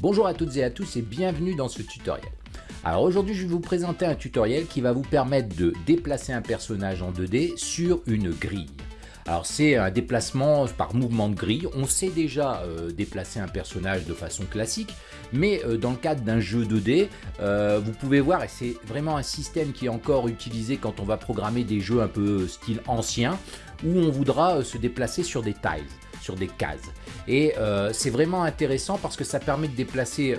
Bonjour à toutes et à tous et bienvenue dans ce tutoriel. Alors aujourd'hui je vais vous présenter un tutoriel qui va vous permettre de déplacer un personnage en 2D sur une grille. Alors c'est un déplacement par mouvement de grille, on sait déjà euh, déplacer un personnage de façon classique, mais euh, dans le cadre d'un jeu 2D, euh, vous pouvez voir, et c'est vraiment un système qui est encore utilisé quand on va programmer des jeux un peu style ancien, où on voudra se déplacer sur des tiles sur des cases. Et c'est vraiment intéressant parce que ça permet de déplacer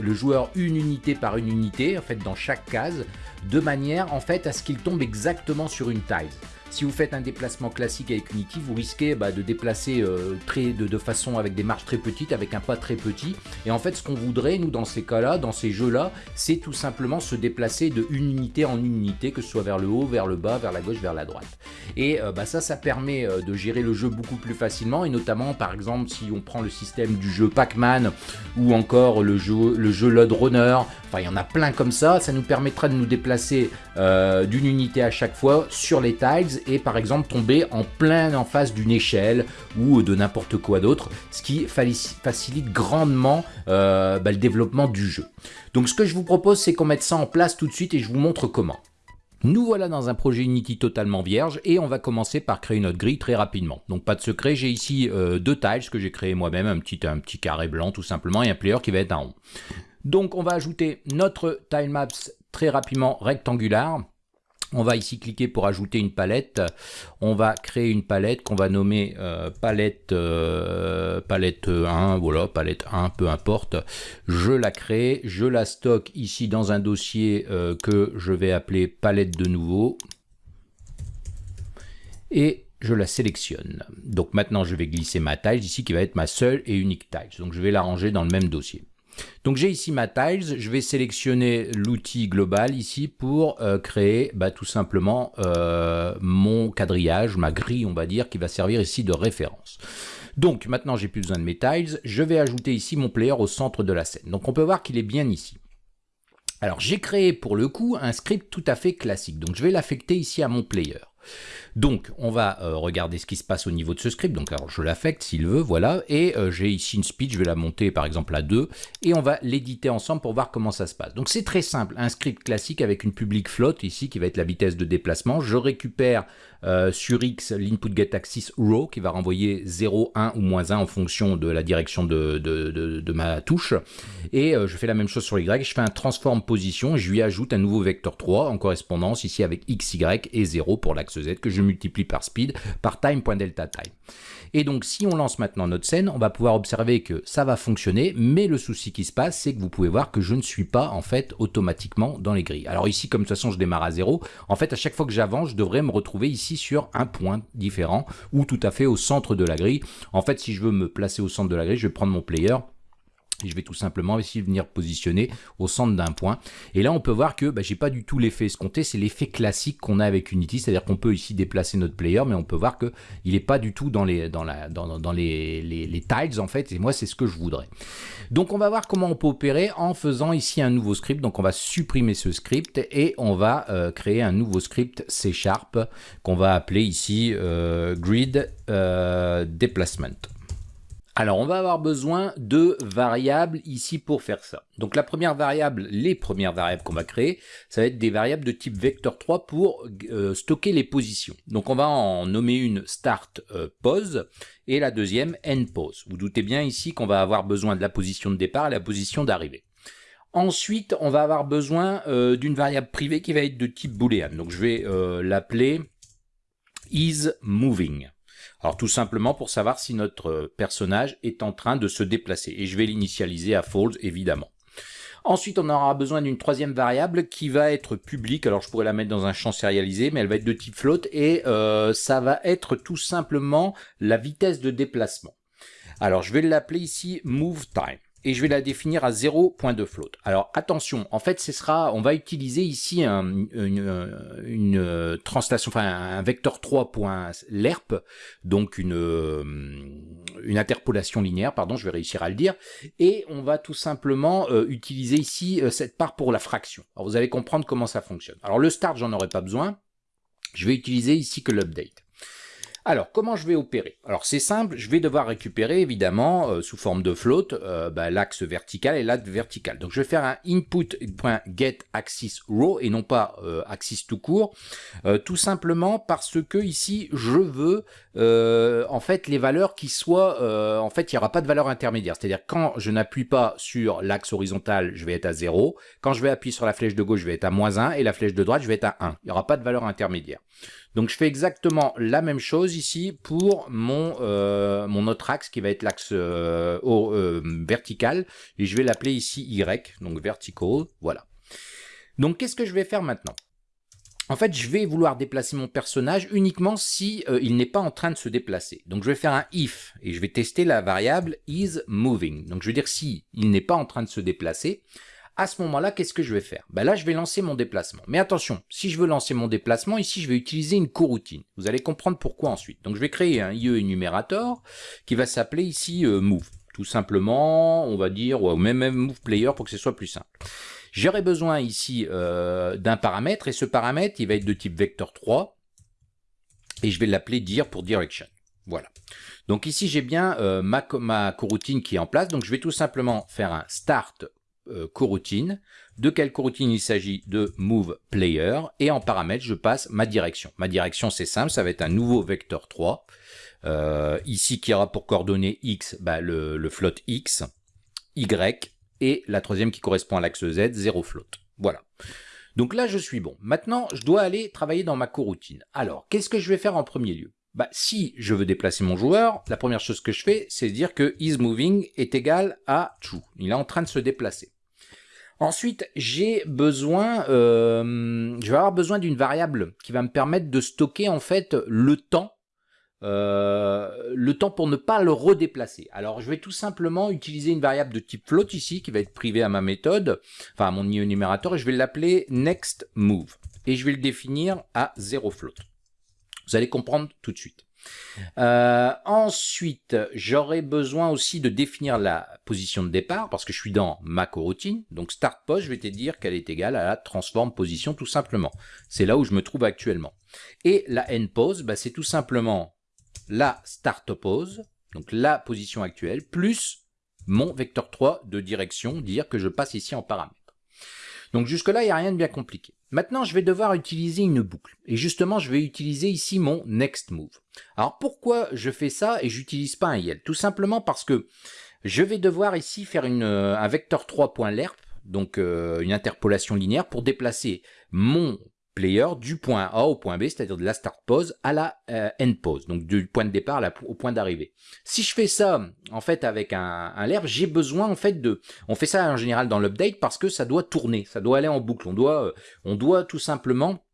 le joueur une unité par une unité, en fait dans chaque case, de manière en fait à ce qu'il tombe exactement sur une tile. Si vous faites un déplacement classique avec Unity, vous risquez bah, de déplacer euh, très, de, façon avec des marches très petites, avec un pas très petit. Et en fait, ce qu'on voudrait, nous, dans ces cas-là, dans ces jeux-là, c'est tout simplement se déplacer de une unité en une unité, que ce soit vers le haut, vers le bas, vers la gauche, vers la droite. Et euh, bah, ça, ça permet euh, de gérer le jeu beaucoup plus facilement. Et notamment, par exemple, si on prend le système du jeu Pac-Man ou encore le jeu, le jeu Runner, enfin, il y en a plein comme ça, ça nous permettra de nous déplacer d'une unité à chaque fois sur les tiles et par exemple tomber en plein en face d'une échelle ou de n'importe quoi d'autre, ce qui facilite grandement euh, bah, le développement du jeu. Donc ce que je vous propose, c'est qu'on mette ça en place tout de suite et je vous montre comment. Nous voilà dans un projet Unity totalement vierge et on va commencer par créer notre grille très rapidement. Donc pas de secret, j'ai ici euh, deux tiles que j'ai créé moi-même, un petit, un petit carré blanc tout simplement et un player qui va être un rond. Donc on va ajouter notre tilemaps très rapidement rectangulaire. On va ici cliquer pour ajouter une palette. On va créer une palette qu'on va nommer euh, palette, euh, palette 1, voilà, palette 1, peu importe. Je la crée, je la stocke ici dans un dossier euh, que je vais appeler palette de nouveau. Et je la sélectionne. Donc maintenant, je vais glisser ma tile ici qui va être ma seule et unique tile. Donc je vais la ranger dans le même dossier. Donc j'ai ici ma tiles, je vais sélectionner l'outil global ici pour euh, créer bah, tout simplement euh, mon quadrillage, ma grille on va dire, qui va servir ici de référence. Donc maintenant j'ai plus besoin de mes tiles, je vais ajouter ici mon player au centre de la scène. Donc on peut voir qu'il est bien ici. Alors j'ai créé pour le coup un script tout à fait classique, donc je vais l'affecter ici à mon player. Donc, on va euh, regarder ce qui se passe au niveau de ce script. Donc, alors, je l'affecte s'il veut, voilà. Et euh, j'ai ici une speed, je vais la monter par exemple à 2. Et on va l'éditer ensemble pour voir comment ça se passe. Donc, c'est très simple. Un script classique avec une public float ici qui va être la vitesse de déplacement. Je récupère euh, sur X l'input get row qui va renvoyer 0, 1 ou moins 1 en fonction de la direction de, ma touche. Et je fais la même chose sur Y. Je fais un transform position. Je lui ajoute un nouveau vecteur 3 en correspondance ici avec X, Y et 0 pour l'axe Z que je multiplie par speed par time.delta time. Et donc si on lance maintenant notre scène, on va pouvoir observer que ça va fonctionner, mais le souci qui se passe, c'est que vous pouvez voir que je ne suis pas en fait automatiquement dans les grilles. Alors ici, comme de toute façon je démarre à zéro, en fait à chaque fois que j'avance, je devrais me retrouver ici sur un point différent ou tout à fait au centre de la grille. En fait, si je veux me placer au centre de la grille, je vais prendre mon player je vais tout simplement essayer de venir positionner au centre d'un point. Et là, on peut voir que bah, j'ai pas du tout l'effet escompté, c'est l'effet classique qu'on a avec Unity, c'est-à-dire qu'on peut ici déplacer notre player, mais on peut voir qu'il n'est pas du tout dans les, tiles en fait, et moi c'est ce que je voudrais. Donc on va voir comment on peut opérer en faisant ici un nouveau script, donc on va supprimer ce script et on va euh, créer un nouveau script C Sharp qu'on va appeler ici euh, Grid euh, Déplacement. Alors, on va avoir besoin de variables ici pour faire ça. Donc, la première variable, les premières variables qu'on va créer, ça va être des variables de type vector 3 pour euh, stocker les positions. Donc, on va en nommer une start euh, et la deuxième end pose. Vous doutez bien ici qu'on va avoir besoin de la position de départ et la position d'arrivée. Ensuite, on va avoir besoin euh, d'une variable privée qui va être de type boolean. Donc, je vais l'appeler isMoving. Alors tout simplement pour savoir si notre euh, personnage est en train de se déplacer. Et je vais l'initialiser à false évidemment. Ensuite, on aura besoin d'une troisième variable qui va être publique. Alors, je pourrais la mettre dans un champ sérialisé, mais elle va être de type float et euh, ça va être tout simplement la vitesse de déplacement. Alors, je vais l'appeler ici move time et je vais la définir à 0 point de float. Alors attention, en fait, ce sera, on va utiliser ici une, une, euh, translation, enfin un vecteur 3.lerp, donc une, euh, une interpolation linéaire, pardon, je vais réussir à le dire, et on va tout simplement euh, utiliser ici cette part pour la fraction. Alors vous allez comprendre comment ça fonctionne. Alors le start, j'en aurai pas besoin, je vais utiliser ici que l'update. Alors, comment je vais opérer? Alors, c'est simple, je vais devoir récupérer, évidemment, euh, sous forme de float, euh, bah, l'axe vertical et l'axe vertical. Donc, je vais faire un input.getAxisRow et non pas euh, axis tout court, tout simplement parce que ici, je veux, en fait, les valeurs qui soient... en fait, il n'y aura pas de valeur intermédiaire. C'est-à-dire, quand je n'appuie pas sur l'axe horizontal, je vais être à 0. Quand je vais appuyer sur la flèche de gauche, je vais être à moins 1. Et la flèche de droite, je vais être à 1. Il n'y aura pas de valeur intermédiaire. Donc je fais exactement la même chose ici pour mon, euh, mon autre axe qui va être l'axe euh, euh, vertical. Et je vais l'appeler ici Y, donc vertical, voilà. Donc qu'est-ce que je vais faire maintenant? En fait, je vais vouloir déplacer mon personnage uniquement si il n'est pas en train de se déplacer. Donc je vais faire un if et je vais tester la variable is moving. Donc je veux dire si il n'est pas en train de se déplacer, à ce moment-là, qu'est-ce que je vais faire? Ben Là, je vais lancer mon déplacement. Mais attention, si je veux lancer mon déplacement, ici, je vais utiliser une coroutine. Vous allez comprendre pourquoi ensuite. Donc, je vais créer un IE énumérateur qui va s'appeler ici euh, move. Tout simplement, on va dire, ou même, move player pour que ce soit plus simple. J'aurai besoin ici euh, d'un paramètre, et ce paramètre, il va être de type vecteur 3, et je vais l'appeler dir pour direction. Voilà. Donc ici, j'ai bien euh, ma coroutine qui est en place, donc je vais tout simplement faire un start euh, coroutine. De quelle coroutine il s'agit? De move player. Et en paramètre, je passe ma direction. Ma direction, c'est simple, ça va être un nouveau vecteur 3. Euh, ici, qui aura pour coordonnées x bah, le, le float x, y, et la troisième qui correspond à l'axe z, 0 float. Voilà. Donc là, je suis bon. Maintenant, je dois aller travailler dans ma coroutine. Alors, qu'est-ce que je vais faire en premier lieu? Bah, si je veux déplacer mon joueur, la première chose que je fais, c'est dire que isMoving est égal à true. Il est en train de se déplacer. Ensuite, j'ai besoin, euh, je vais avoir besoin d'une variable qui va me permettre de stocker en fait le temps, euh, le temps pour ne pas le redéplacer. Alors, je vais tout simplement utiliser une variable de type float ici, qui va être privée à ma méthode, enfin à mon énumérateur, et je vais l'appeler nextMove. Et je vais le définir à 0 float. Vous allez comprendre tout de suite. Euh, ensuite, j'aurai besoin aussi de définir la position de départ parce que je suis dans ma coroutine. Donc start pose, je vais te dire qu'elle est égale à la transform position tout simplement. C'est là où je me trouve actuellement. Et la end pose, bah, c'est tout simplement la start pose, donc la position actuelle, plus mon vecteur 3 de direction, dire que je passe ici en paramètre. Donc jusque-là, il n'y a rien de bien compliqué. Maintenant, je vais devoir utiliser une boucle. Et justement, je vais utiliser ici mon next move. Alors pourquoi je fais ça et j'utilise pas un YEL? Tout simplement parce que je vais devoir ici faire euh, un vecteur 3.lerp, donc euh, une interpolation linéaire pour déplacer mon player du point A au point B, c'est-à-dire de la start pose à la euh, end pose, donc du point de départ au point d'arrivée. Si je fais ça en fait avec un, un j'ai besoin en fait de, on fait ça en général dans l'update parce que ça doit tourner, ça doit aller en boucle, on doit, euh, on doit tout simplement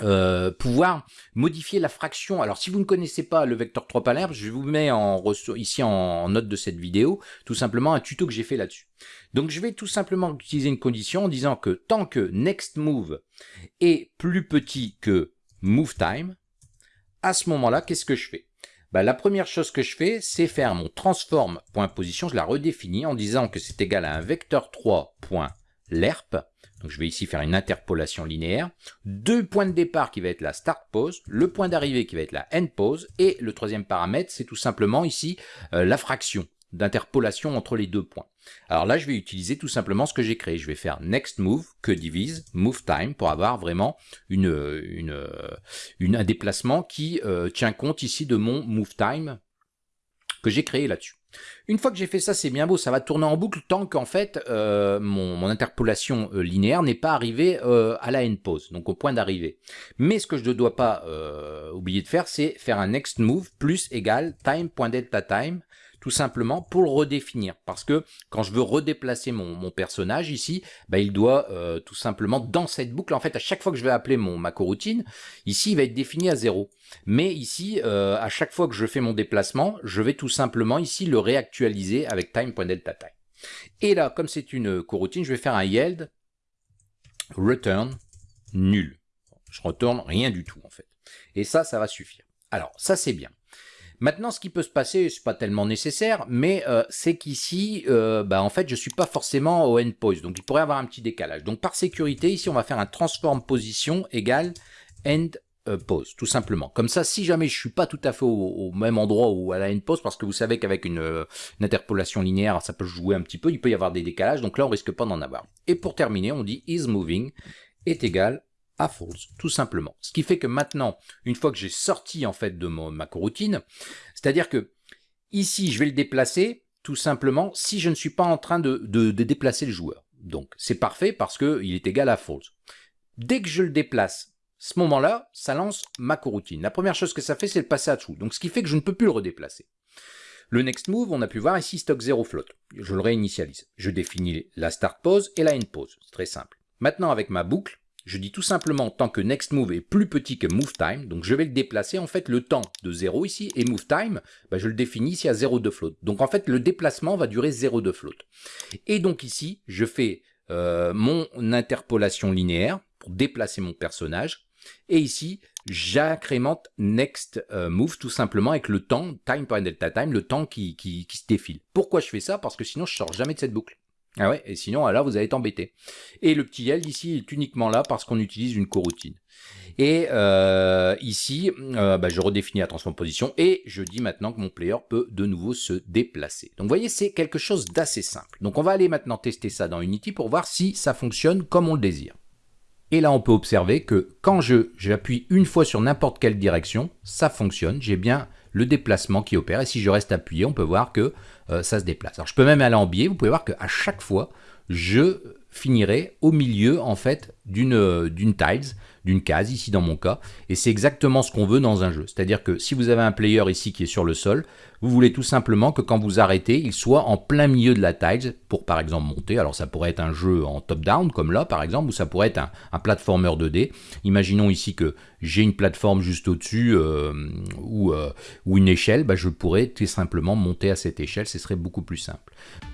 euh, pouvoir modifier la fraction. Alors si vous ne connaissez pas le vecteur 3 palerme, je vous mets en ici en note de cette vidéo tout simplement un tuto que j'ai fait là-dessus. Donc je vais tout simplement utiliser une condition en disant que tant que next move est plus petit que move time, à ce moment-là, qu'est-ce que je fais? Bah, La première chose que je fais, c'est faire mon transform.position, je la redéfinis en disant que c'est égal à un vecteur 3.lerp, donc je vais ici faire une interpolation linéaire, deux points de départ qui va être la start pose, le point d'arrivée qui va être la end pose, et le troisième paramètre, c'est tout simplement ici euh, la fraction d'interpolation entre les deux points. Alors là, je vais utiliser tout simplement ce que j'ai créé. Je vais faire next move, que divise, move time, pour avoir vraiment une, une, un déplacement qui euh, tient compte ici de mon move time que j'ai créé là-dessus. Une fois que j'ai fait ça, c'est bien beau, ça va tourner en boucle tant qu'en fait euh, mon, interpolation euh, linéaire n'est pas arrivée à la end pose, donc au point d'arrivée. Mais ce que je ne dois pas oublier de faire, c'est faire un next move plus égal time.delta_time tout simplement pour le redéfinir. Parce que quand je veux redéplacer mon, personnage ici, bah, il doit euh, tout simplement, dans cette boucle, en fait, à chaque fois que je vais appeler mon, ma coroutine, ici, il va être défini à 0. Mais ici, euh, à chaque fois que je fais mon déplacement, je vais tout simplement ici le réactualiser avec time.delta_time. Et là, comme c'est une coroutine, je vais faire un yield return nul. Je retourne rien du tout en fait. Et ça, ça va suffire. Alors, ça c'est bien. Maintenant, ce qui peut se passer, c'est pas tellement nécessaire, mais euh, c'est qu'ici, euh, bah, en fait, je suis pas forcément au endpoint, donc il pourrait avoir un petit décalage. Donc par sécurité, ici, on va faire un transform position égale end euh, pause, tout simplement. Comme ça, si jamais je suis pas tout à fait au, même endroit ou à la end pause, parce que vous savez qu'avec une, euh, une, interpolation linéaire, ça peut jouer un petit peu, il peut y avoir des décalages, donc là on risque pas d'en avoir. Et pour terminer, on dit is moving est égal false, tout simplement. Ce qui fait que maintenant, une fois que j'ai sorti en fait de ma coroutine, c'est-à-dire que ici je vais le déplacer, tout simplement, si je ne suis pas en train de, déplacer le joueur. Donc c'est parfait parce qu'il est égal à false. Dès que je le déplace ce moment-là, ça lance ma coroutine. La première chose que ça fait, c'est le passer à dessous. Donc ce qui fait que je ne peux plus le redéplacer. Le next move, on a pu voir ici stock 0 float. Je le réinitialise. Je définis la start pause et la end pause. C'est très simple. Maintenant, avec ma boucle, je dis tout simplement tant que next move est plus petit que move time, donc je vais le déplacer en fait le temps de 0 ici, et move time, bah, je le définis ici à 0 de float. Donc en fait, le déplacement va durer 0 de float. Et donc ici, je fais euh, mon interpolation linéaire pour déplacer mon personnage. Et ici, j'incrémente next euh, move tout simplement avec le temps, time time, le temps qui, qui, se défile. Pourquoi je fais ça? Parce que sinon je sors jamais de cette boucle. Ah ouais, et sinon là vous allez être embêté. Et le petit L ici est uniquement là parce qu'on utilise une coroutine. Et euh, ici, euh, bah, je redéfinis la transposition et je dis maintenant que mon player peut de nouveau se déplacer. Donc vous voyez, c'est quelque chose d'assez simple. Donc on va aller maintenant tester ça dans Unity pour voir si ça fonctionne comme on le désire. Et là, on peut observer que quand j'appuie une fois sur n'importe quelle direction, ça fonctionne. J'ai bien le déplacement qui opère. Et si je reste appuyé, on peut voir que euh, ça se déplace. Alors, je peux même aller en biais. Vous pouvez voir qu'à chaque fois, je finirai au milieu, en fait, d'une tiles d'une case, ici dans mon cas, et c'est exactement ce qu'on veut dans un jeu. C'est-à-dire que si vous avez un player ici qui est sur le sol, vous voulez tout simplement que quand vous arrêtez, il soit en plein milieu de la tile pour par exemple monter. Alors ça pourrait être un jeu en top-down comme là par exemple, ou ça pourrait être un, un platformer 2D. Imaginons ici que j'ai une plateforme juste au-dessus euh, ou, euh, ou, une échelle, bah, je pourrais tout simplement monter à cette échelle, ce serait beaucoup plus simple.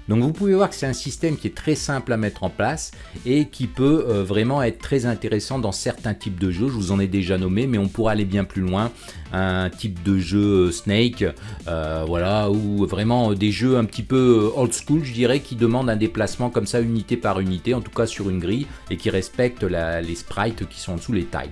Donc vous pouvez voir que c'est un système qui est très simple à mettre en place et qui peut euh, vraiment être très intéressant dans certains types de jeux. Je vous en ai déjà nommé, mais on pourra aller bien plus loin. Un type de jeu Snake, voilà, ou vraiment des jeux un petit peu old school, je dirais, qui demandent un déplacement comme ça, unité par unité, en tout cas sur une grille, et qui respectent les sprites qui sont en dessous les tiles.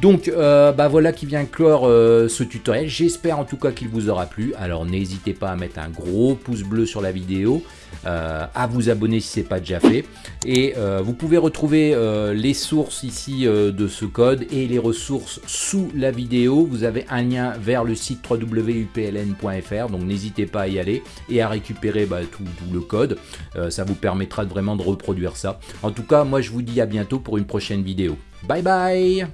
Donc euh, bah voilà qui vient clore euh, ce tutoriel. J'espère en tout cas qu'il vous aura plu. Alors n'hésitez pas à mettre un gros pouce bleu sur la vidéo, euh, à vous abonner si ce n'est pas déjà fait. Et vous pouvez retrouver les sources ici de ce code et les ressources sous la vidéo. Vous avez un lien vers le site www.upln.fr, donc n'hésitez pas à y aller et à récupérer bah, tout, tout, le code. ça vous permettra vraiment de reproduire ça. En tout cas, moi je vous dis à bientôt pour une prochaine vidéo. Bye bye